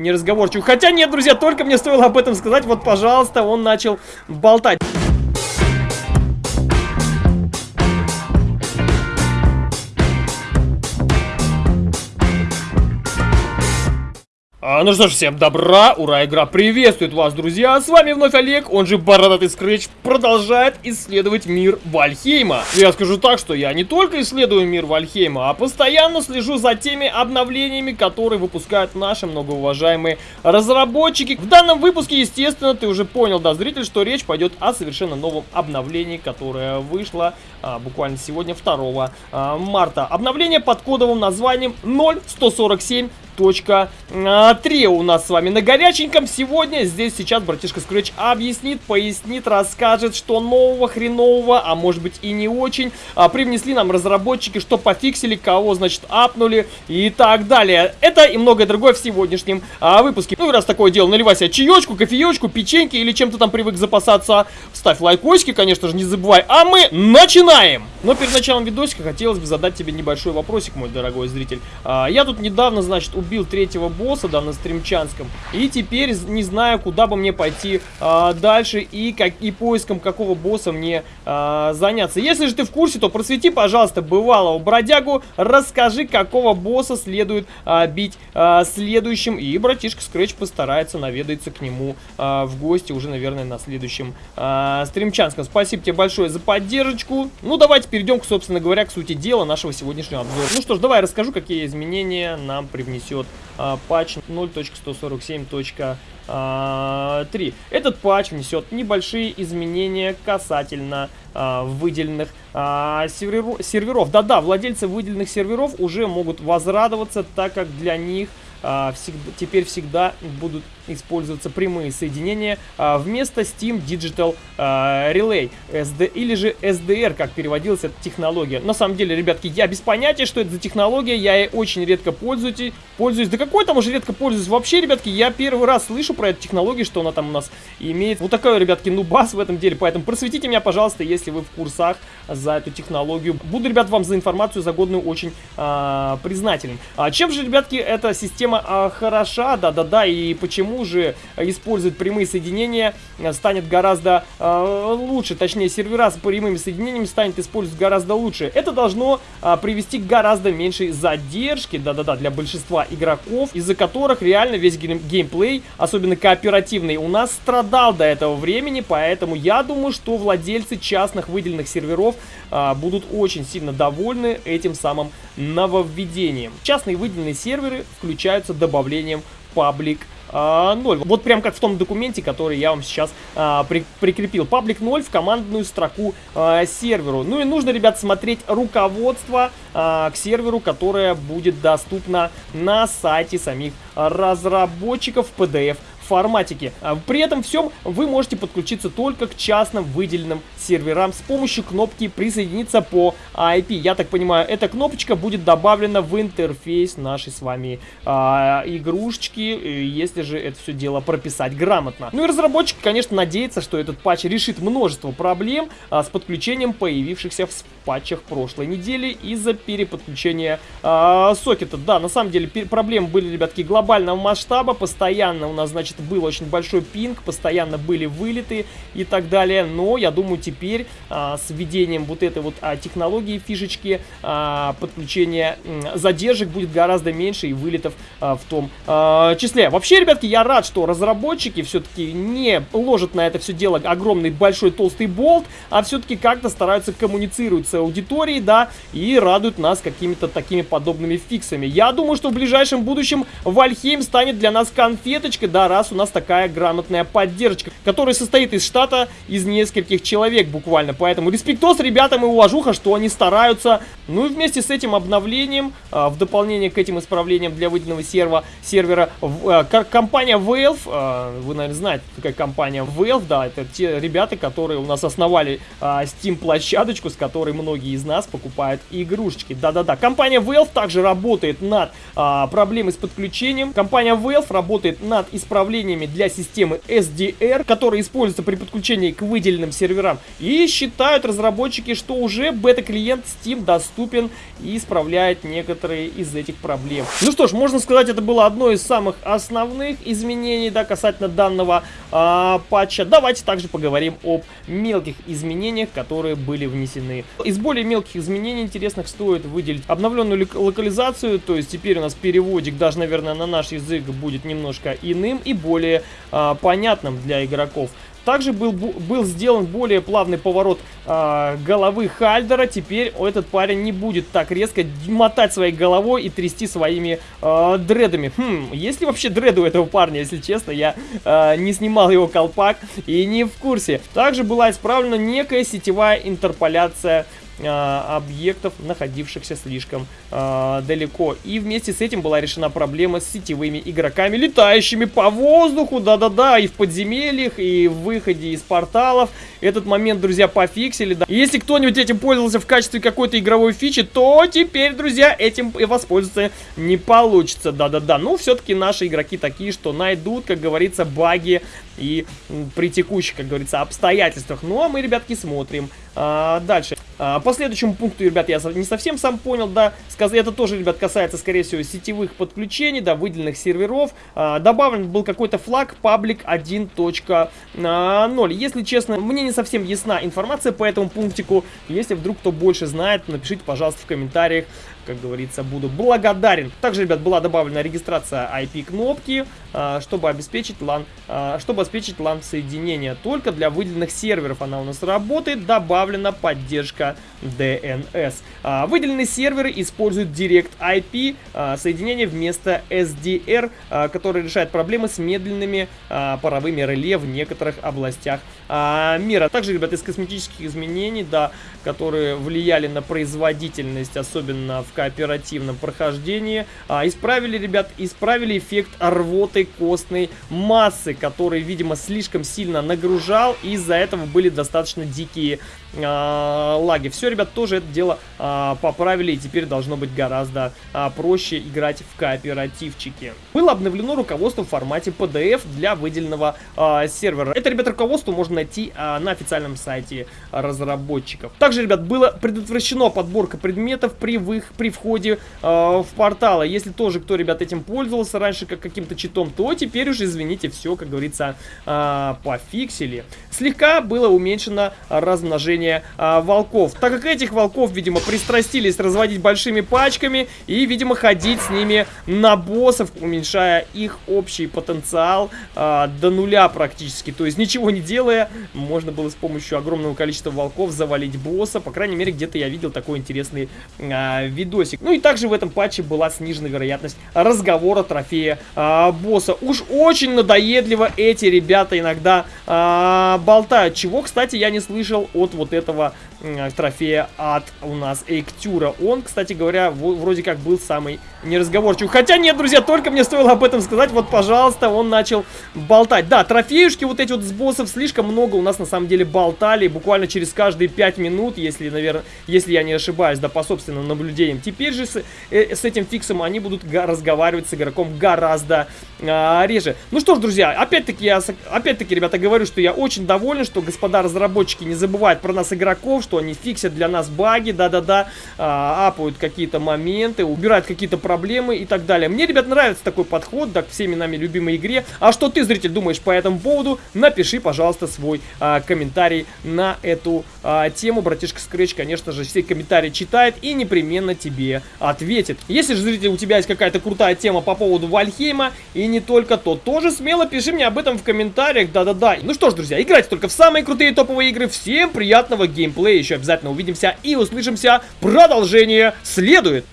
неразговорчивый. Хотя нет, друзья, только мне стоило об этом сказать, вот, пожалуйста, он начал болтать. Ну что ж, всем добра, ура, игра приветствует вас, друзья! С вами вновь Олег, он же Бородатый Скретч, продолжает исследовать мир Вальхейма. Я скажу так, что я не только исследую мир Вальхейма, а постоянно слежу за теми обновлениями, которые выпускают наши многоуважаемые разработчики. В данном выпуске, естественно, ты уже понял, да, зритель, что речь пойдет о совершенно новом обновлении, которое вышло а, буквально сегодня, 2 а, марта. Обновление под кодовым названием 0147 точка 3 у нас с вами на горяченьком сегодня. Здесь сейчас братишка Scratch объяснит, пояснит, расскажет, что нового, хренового, а может быть и не очень, а, привнесли нам разработчики, что пофиксили, кого, значит, апнули и так далее. Это и многое другое в сегодняшнем а, выпуске. Ну и раз такое дело, наливай себе чаечку, кофеечку, печеньки или чем-то там привык запасаться, ставь лайкосики, конечно же, не забывай. А мы начинаем! Но перед началом видосика хотелось бы задать тебе небольшой вопросик, мой дорогой зритель. А, я тут недавно, значит, убил убил третьего босса, да, на стримчанском. И теперь не знаю, куда бы мне пойти а, дальше и, как, и поиском какого босса мне а, заняться. Если же ты в курсе, то просвети, пожалуйста, бывалого бродягу, расскажи, какого босса следует а, бить а, следующим. И братишка Скретч постарается наведаться к нему а, в гости уже, наверное, на следующем а, стримчанском. Спасибо тебе большое за поддержку. Ну, давайте перейдем, собственно говоря, к сути дела нашего сегодняшнего обзора. Ну что ж, давай расскажу, какие изменения нам привнесет идет а, патч 0.147.3. А, Этот патч внесет небольшие изменения касательно а, выделенных а, серверов. Да-да, владельцы выделенных серверов уже могут возрадоваться, так как для них а, всегда, теперь всегда будут использоваться прямые соединения а, вместо Steam Digital а, Relay SD, или же SDR, как переводилась эта технология. На самом деле, ребятки, я без понятия, что это за технология, я ей очень редко пользуюсь. пользуюсь. Да какой там уже редко пользуюсь? Вообще, ребятки, я первый раз слышу про эту технологию, что она там у нас имеет. Вот такой, ребятки, нубас в этом деле. Поэтому просветите меня, пожалуйста, если вы в курсах за эту технологию. Буду, ребят, вам за информацию, за годную очень а, признателен. А чем же, ребятки, эта система а, хороша? Да-да-да, и почему уже используют прямые соединения, э, станет гораздо э, лучше, точнее сервера с прямыми соединениями станет использовать гораздо лучше. Это должно э, привести к гораздо меньшей задержке, да-да-да, для большинства игроков, из-за которых реально весь гейм геймплей, особенно кооперативный, у нас страдал до этого времени, поэтому я думаю, что владельцы частных выделенных серверов э, будут очень сильно довольны этим самым нововведением. Частные выделенные серверы включаются добавлением паблик 0. А, вот прям как в том документе, который я вам сейчас а, при, прикрепил. Паблик 0 в командную строку а, серверу. Ну и нужно, ребят, смотреть руководство а, к серверу, которое будет доступно на сайте самих разработчиков PDF форматике. А, при этом всем вы можете подключиться только к частным выделенным серверам с помощью кнопки «Присоединиться по IP». Я так понимаю, эта кнопочка будет добавлена в интерфейс нашей с вами а, игрушечки, если же это все дело прописать грамотно. Ну и разработчик, конечно, надеется, что этот патч решит множество проблем а, с подключением появившихся в патчах прошлой недели из-за переподключения а, сокета. Да, на самом деле проблемы были, ребятки, глобального масштаба, постоянно у нас, значит, был очень большой пинг, постоянно были вылеты и так далее. Но я думаю, теперь а, с введением вот этой вот а, технологии, фишечки, а, подключения задержек будет гораздо меньше и вылетов а, в том а, числе. Вообще, ребятки, я рад, что разработчики все-таки не ложат на это все дело огромный большой толстый болт, а все-таки как-то стараются коммуницировать с аудиторией, да, и радуют нас какими-то такими подобными фиксами. Я думаю, что в ближайшем будущем Вальхейм станет для нас конфеточкой, да, раз у нас такая грамотная поддержка, которая состоит из штата из нескольких человек буквально. Поэтому респектос ребятам и уважуха, что они стараются. Ну и вместе с этим обновлением, а, в дополнение к этим исправлениям для выделенного серва, сервера, а, компания Valve, а, вы, наверное, знаете, какая компания Valve, да, это те ребята, которые у нас основали Steam-площадочку, с которой многие из нас покупают игрушечки. Да-да-да, компания Valve также работает над проблемой с подключением. Компания Valve работает над исправлением обновлениями для системы SDR, которые используются при подключении к выделенным серверам. И считают разработчики, что уже бета-клиент Steam доступен и исправляет некоторые из этих проблем. Ну что ж, можно сказать, это было одно из самых основных изменений да, касательно данного а, патча. Давайте также поговорим об мелких изменениях, которые были внесены. Из более мелких изменений интересных стоит выделить обновленную локализацию, то есть теперь у нас переводик даже, наверное, на наш язык будет немножко иным и более а, понятным для игроков. Также был, был сделан более плавный поворот э, головы Хальдера. Теперь этот парень не будет так резко мотать своей головой и трясти своими э, дредами. Хм, есть ли вообще дреды у этого парня, если честно? Я э, не снимал его колпак и не в курсе. Также была исправлена некая сетевая интерполяция объектов, находившихся слишком а, далеко. И вместе с этим была решена проблема с сетевыми игроками, летающими по воздуху, да-да-да, и в подземельях, и в выходе из порталов. Этот момент, друзья, пофиксили, да. Если кто-нибудь этим пользовался в качестве какой-то игровой фичи, то теперь, друзья, этим воспользоваться не получится, да-да-да. Ну, все-таки наши игроки такие, что найдут, как говорится, баги и при текущих, как говорится, обстоятельствах. Ну, а мы, ребятки, смотрим а, дальше. А, по следующему пункту, ребят, я не совсем сам понял, да, это тоже, ребят, касается, скорее всего, сетевых подключений, да, выделенных серверов. А, добавлен был какой-то флаг public 1.0. Если честно, мне не совсем ясна информация по этому пунктику. Если вдруг кто больше знает, напишите, пожалуйста, в комментариях как говорится, буду благодарен. Также, ребят, была добавлена регистрация IP-кнопки, а, чтобы обеспечить LAN, а, чтобы обеспечить LAN соединение. Только для выделенных серверов она у нас работает. Добавлена поддержка DNS. А, выделенные серверы используют Direct IP соединение вместо SDR, который решает проблемы с медленными паровыми реле в некоторых областях мира. Также, ребят, из косметических изменений, да, которые влияли на производительность, особенно в кооперативном прохождении. А, исправили, ребят, исправили эффект рвоты костной массы, который, видимо, слишком сильно нагружал, и из-за этого были достаточно дикие а, лаги. Все, ребят, тоже это дело а, поправили, и теперь должно быть гораздо а, проще играть в кооперативчике. Было обновлено руководство в формате PDF для выделенного а, сервера. Это, ребят, руководство можно найти а, на официальном сайте разработчиков. Также, ребят, было предотвращено подборка предметов при, вы, при входе э, в порталы. Если тоже кто, ребят, этим пользовался раньше как каким-то читом, то теперь уже, извините, все, как говорится, э, пофиксили. Слегка было уменьшено размножение э, волков. Так как этих волков, видимо, пристрастились разводить большими пачками и, видимо, ходить с ними на боссов, уменьшая их общий потенциал э, до нуля практически. То есть ничего не делая, можно было с помощью огромного количества волков завалить босса. По крайней мере, где-то я видел такой интересный э, видосик. Ну и также в этом патче была снижена вероятность разговора трофея э, босса. Уж очень надоедливо эти ребята иногда э, болтают. Чего, кстати, я не слышал от вот этого трофея от у нас Эйктюра. Он, кстати говоря, вроде как был самый неразговорчивый. Хотя нет, друзья, только мне стоило об этом сказать. Вот, пожалуйста, он начал болтать. Да, трофеюшки вот эти вот с боссов слишком много у нас на самом деле болтали. Буквально через каждые 5 минут, если, наверное, если я не ошибаюсь, да, по собственным наблюдениям. Теперь же с, э, с этим фиксом они будут разговаривать с игроком гораздо а, реже. Ну что ж, друзья, опять-таки я, опять-таки, ребята, говорю, что я очень доволен, что господа разработчики не забывают про нас игроков, что они фиксят для нас баги, да-да-да, а, апают какие-то моменты, убирают какие-то проблемы и так далее. Мне, ребят, нравится такой подход, да, к всеми нами любимой игре. А что ты, зритель, думаешь по этому поводу? Напиши, пожалуйста, свой а, комментарий на эту а, тему. Братишка Scratch, конечно же, все комментарии читает и непременно тебе ответит. Если же, зритель, у тебя есть какая-то крутая тема по поводу Вальхейма и не только то, тоже смело пиши мне об этом в комментариях, да-да-да. Ну что ж, друзья, играйте только в самые крутые топовые игры. Всем приятного геймплея, еще обязательно увидимся и услышимся. Продолжение следует.